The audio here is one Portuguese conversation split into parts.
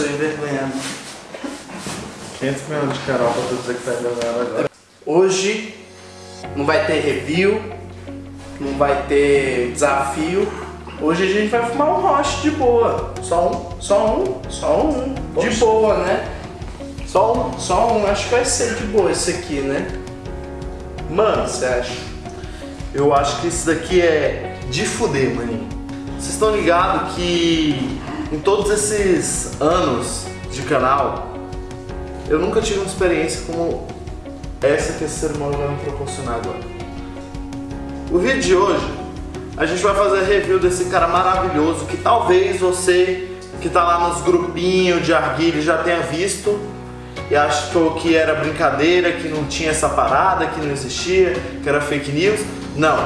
sou envergonhado. 500 milhões de Carol pra tu dizer que tá envergonhado agora. Hoje não vai ter review, não vai ter desafio. Hoje a gente vai fumar um roche de boa. Só um, só um, só um. De boa, né? Só um, só um. Acho que vai ser de boa esse aqui, né? Mano, Você acha? eu acho que isso daqui é de fuder, maninho. Vocês estão ligados que em todos esses anos de canal, eu nunca tive uma experiência como essa que esse humano vai me proporcionar agora. O vídeo de hoje, a gente vai fazer review desse cara maravilhoso que talvez você que tá lá nos grupinhos de arguilha já tenha visto e achou que era brincadeira, que não tinha essa parada, que não existia, que era fake news. Não.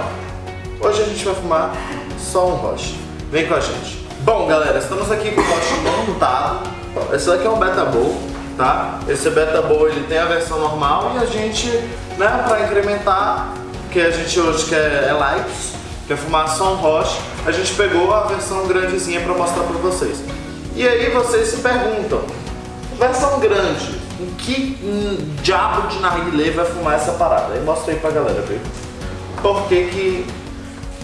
Hoje a gente vai fumar só um roche. Vem com a gente. Bom, galera, estamos aqui com o roche montado. Esse daqui é um Beta Bowl, tá? Esse Beta Bowl ele tem a versão normal e a gente, né, para incrementar, que a gente hoje quer é likes, quer fumar só um roche, a gente pegou a versão grandezinha para mostrar para vocês. E aí vocês se perguntam, versão grande, em que hum, diabo de narguilé vai fumar essa parada? Aí mostra aí pra galera, viu? Por que que...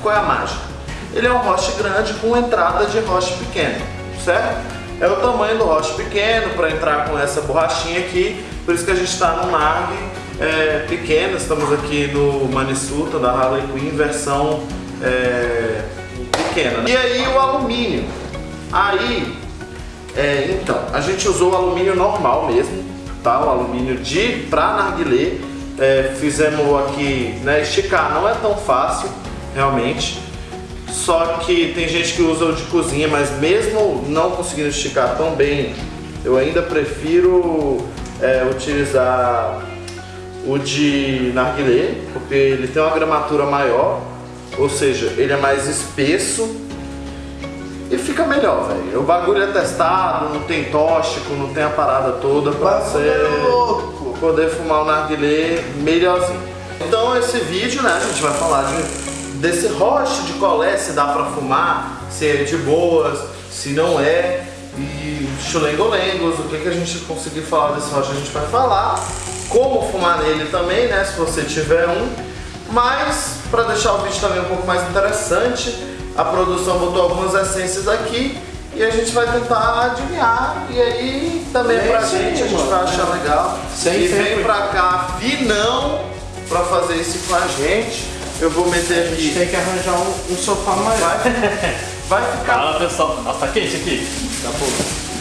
qual é a mágica? Ele é um roche grande com entrada de roche pequeno, certo? É o tamanho do roche pequeno para entrar com essa borrachinha aqui, por isso que a gente está no narg é, pequeno, estamos aqui no Manisuta da Harley Quinn, versão é, pequena. E aí o alumínio, aí é, então, a gente usou o alumínio normal mesmo, tá? O alumínio de pra narguilé. É, fizemos aqui, né, esticar não é tão fácil, realmente. Só que tem gente que usa o de cozinha, mas mesmo não conseguindo esticar tão bem, eu ainda prefiro é, utilizar o de narguilé, porque ele tem uma gramatura maior, ou seja, ele é mais espesso e fica melhor, velho. O bagulho é testado, não tem tóxico, não tem a parada toda pra você é poder fumar o narguilé melhorzinho. Então esse vídeo, né, a gente vai falar de, desse roche de colé, se dá pra fumar, se é de boas, se não é, e chulengolengos, o que, que a gente conseguir falar desse roche a gente vai falar, como fumar nele também, né, se você tiver um, mas para deixar o vídeo também um pouco mais interessante, a produção botou algumas essências aqui e a gente vai tentar adivinhar. E aí também É pra gente, a gente mano. vai achar legal. Sem e vem tempo. pra cá, Vinão, pra fazer isso com a gente. Eu vou meter A gente aqui. tem que arranjar um, um sofá maior. Vai, vai ficar. Fala pessoal, nossa, tá quente aqui. Tá bom.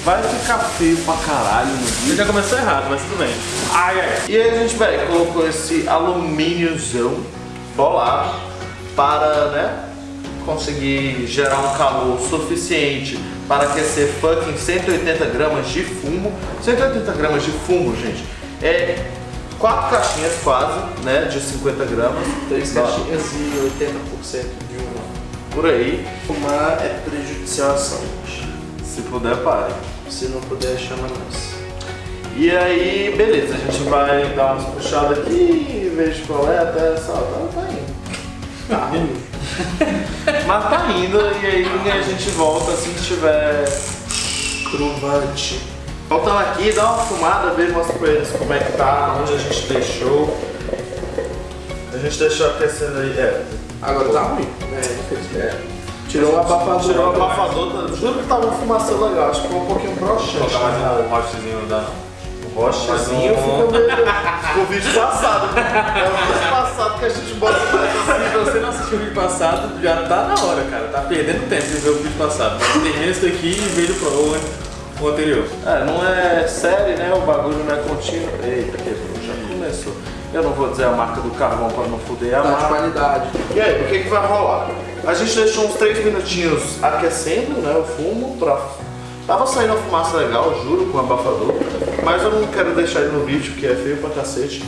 Vai ficar feio pra caralho no vídeo. Já começou errado, mas tudo bem. Ai, ai. E aí a gente, velho, colocou esse alumíniozão bolado para, né, conseguir gerar um calor suficiente para aquecer fucking 180 gramas de fumo. 180 gramas de fumo, gente, é quatro caixinhas quase, né, de 50 gramas. Três caixinhas e 80% de uma. Por aí. Fumar é prejudicial à saúde. Se puder, pare. Se não puder, chama nós. E aí, beleza, a gente vai dar umas puxadas aqui, vejo qual é, até essa hora tá indo. Tá ruim. Mas tá indo e aí a gente volta assim que tiver. Trovante. Voltando aqui, dá uma fumada, vê, mostra pra eles como é que tá, onde a gente deixou. A gente deixou aquecendo aí. É. Agora tá ruim. É, infelizmente. Tirou o abafador. Tirou o abafador, tá- juro que tava uma fumaça legal, acho que ficou um pouquinho broxante. Colocar mais um rochezinho da. O rochezinho ficou meio. O vídeo passado. né? É o vídeo passado que a gente bota. Se você não assistiu o vídeo passado, já tá na hora, cara. Tá perdendo tempo de ver o vídeo passado. Termina esse daqui e veja o, pro- o, anterior. É, não é série, né? O bagulho não é contínuo. Eita, quebrou, já começou. Eu não vou dizer a marca do carvão pra não fuder a Tá de marca. qualidade. E aí, o que, que vai rolar? A gente deixou uns 3 minutinhos aquecendo né, o fumo pra. Tava saindo uma fumaça legal, juro, com abafador. Mas eu não quero deixar ele no vídeo, que é feio pra cacete.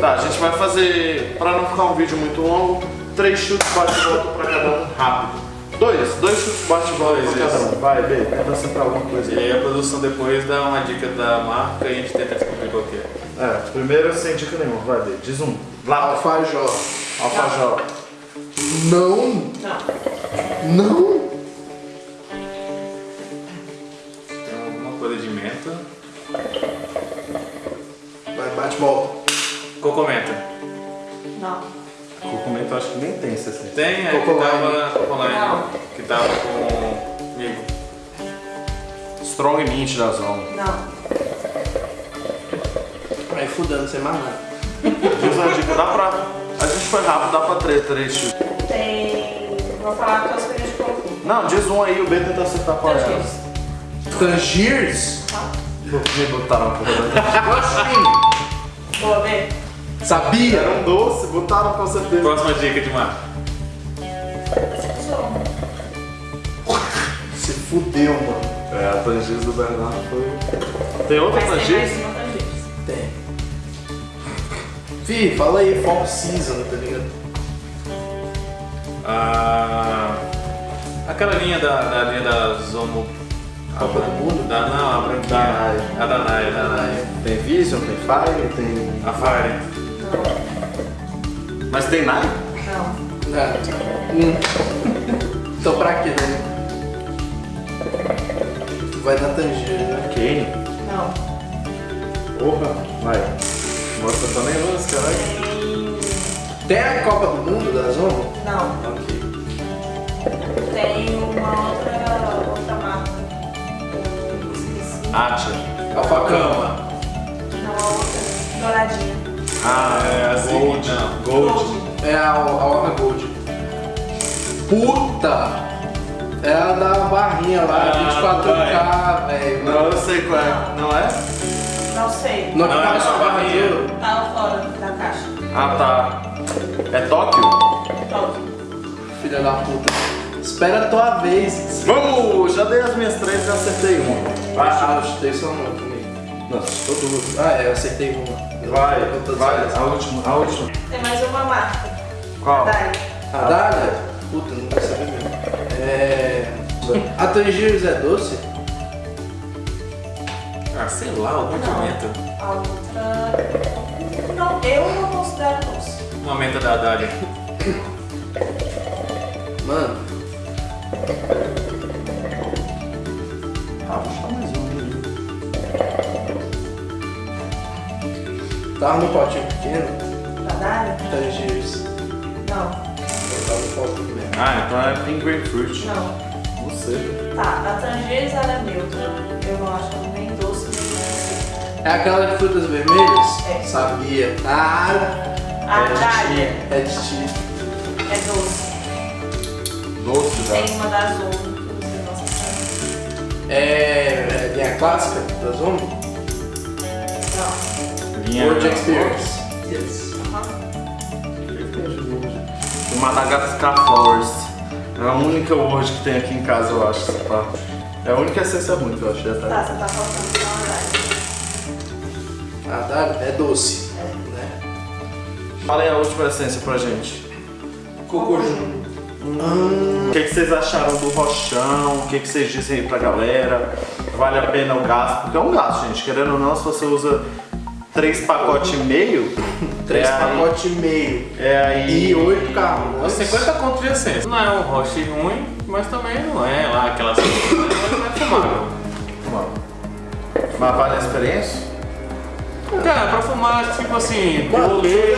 Tá, a gente vai fazer, pra não ficar um vídeo muito longo, três chutes bate e volta pra cada um rápido. Dois, dois bate-bola pra cada um. Vai, B, avança pra alguma coisa. E aí a produção depois dá uma dica da marca e a gente tenta descobrir qual que é. É, primeiro sem dica nenhuma, vai, B, diz um. Lá. Alfajor. Alfajor. Não. Não. Não. Tem alguma coisa de menta. Vai, bate-bola. Cocomenta. Não que Cocoline. tava. Cocoline, Não. Que tava com. comigo. Strong Mint da Zona. Não. Aí fudendo, sem mais nada. Diz uma dica, dá pra. A gente foi rápido, dá pra três, três. Tem. Vou falar com as coisas de coco. Não, diz um aí, o B tenta acertar qual é. Tangiers. Tangiers? Me botaram a porra da- Oxi, Boa, B. Sabia? Era um doce, botaram com certeza. Próxima dica de marca. Se fudeu, mano. É, a Tangiers do Bernardo foi. Tem outra Mas tem mais uma Tangiers. Tem. Fih, fala aí, Fall Season, tá ligado? Ah, aquela linha da, da linha da Zomo. Copa do Mundo? Da, não, a branquinha. Da A da Naya, da Naya. Tem Vision, tem Fire, tem. A Fire. Mas tem Nike? Não. Nada. Hum. Então pra quê, né? Tu vai na Tangiers, né? Kane. Não. Porra, vai. Mostra também luz, caralho. Tem. A Copa do Mundo da Zona? Não. Ok. Tem uma outra, outra marca. Esqueci. Acha. Alfacama. Não, a outra. Douradinha. Ah, É a seguinte, não. Gold. É a, a Orca Gold. Puta! É a da barrinha lá, Ah, 24K, velho. Não, eu sei qual é. Não é? Não sei. Não, Não, não é é só ouro. Tava fora da caixa. Ah, tá. É Tóquio? Top. Filha da puta. Espera a tua vez. Vamos! Já dei as minhas três e acertei uma. Ah, eu chutei só uma comigo. Não, acertou duas. Ah, é, eu acertei uma. Vai, vai. A última, a última. Tem mais uma marca. Qual? A Dália? Puta, não quero saber mesmo. É. A Tangiers é doce? Ah, sei lá, alguma Não. menta. A outra. Não, eu não considero doce. Uma menta da Dália. Mano, tava no potinho pequeno, Da Dália? Tangiers. Não. Eu tava no potinho mesmo. Ah, então é Pink Grapefruit. Não. Não sei. Tá, a Tangiers ela é neutra. Eu não acho ela nem doce. É aquela de frutas vermelhas? É. Sabia. Ah, A é de Dália ti. É de ti. é doce. Doce já. Tem uma da você não sabe. É, é linha clássica da Zona? Não. Linha World Experience. Yes. Aham. O Madagascar Forest. É a única word que tem aqui em casa, eu acho. pá. É a única essência ruim que eu achei até. Tá, você tá faltando só a Dália. A Dália é doce. Né? Fala aí a última essência pra gente. Cocoju. O que, que vocês acharam do rochão? O que, que vocês dizem aí pra galera? Vale a pena o gasto? Porque é um gasto, gente. Querendo ou não, se você usa três pacotes e meio, Três é aí- pacotes e meio. é aí. E oito carros. Uns 50 conto de essência. Não é um roche ruim, mas também não é lá aquela essência. Não é fumável. Mas vale a experiência? Cara, pra fumar, tipo assim, Mano, rolê.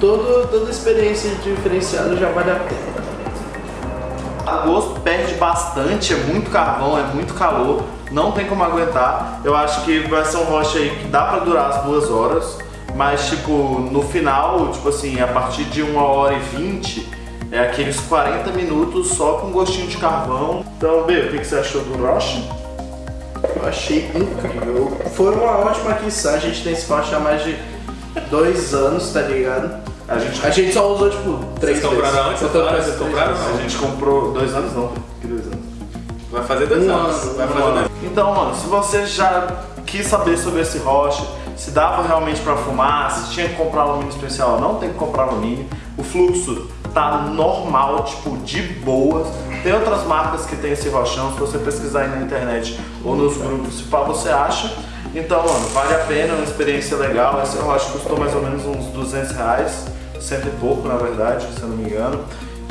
todo, toda experiência diferenciada já vale a pena. A gosto perde bastante, é muito carvão, é muito calor, não tem como aguentar. Eu acho que vai ser um rocha aí que dá pra durar as duas horas, mas tipo, no final, tipo assim, a partir de uma hora e vinte, é aqueles 40 minutos só com gostinho de carvão. Então, B, o que você achou do Rocha? Eu achei incrível. Foi uma ótima aquisição. A gente tem esse rocha há mais de dois anos, tá ligado? A gente, A gente só usou tipo três Vocês compraram vezes. antes? Tô Vocês compraram a gente comprou dois anos não, que dois anos? Vai fazer dois Um anos. ano, Vai um fazer ano. dois Então, mano, se você já quis saber sobre esse rocha, se dava realmente pra fumar, se tinha que comprar alumínio especial, não tem que comprar alumínio. O fluxo tá normal, tipo, de boas. Tem outras marcas que tem esse rochão, se você pesquisar aí na internet ou nos grupos, se pá, você acha. Então, mano, vale a pena, é uma experiência legal. Esse rocha custou mais ou menos uns 200 reais, cento e pouco, na verdade, se eu não me engano.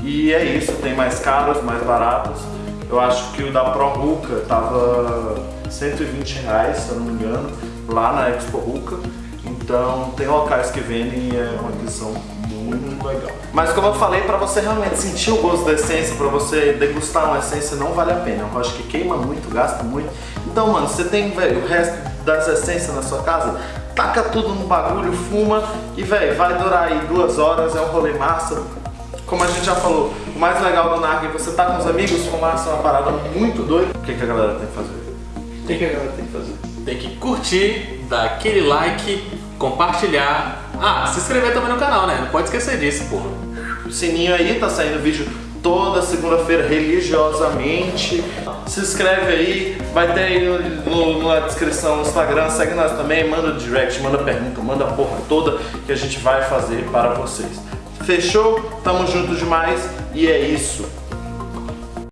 E é isso, tem mais caros, mais baratos. Eu acho que o da Pro Ruka tava 120 reais, se eu não me engano, lá na Expo Ruka. Então tem locais que vendem e é uma aquisição muito legal. Mas como eu falei, pra você realmente sentir o gosto da essência, pra você degustar uma essência, não vale a pena. Eu acho que queima muito, gasta muito. Então, mano, você tem, o resto das essências na sua casa, taca tudo no bagulho, fuma e, velho, vai durar aí duas horas, é um rolê massa. Como a gente já falou, o mais legal do Narg é você tá com os amigos, fumar é uma parada muito doida. O que, que a galera tem que fazer? O que, que a galera tem que fazer? Tem que curtir, dar aquele like, compartilhar. Ah, se inscrever também no canal, né? Não pode esquecer disso, porra. O sininho aí, tá saindo vídeo toda segunda-feira religiosamente. Se inscreve aí, vai ter aí no, no- na descrição no Instagram, segue nós também, manda direct, manda pergunta, manda a porra toda que a gente vai fazer para vocês. Fechou? Tamo junto demais e é isso.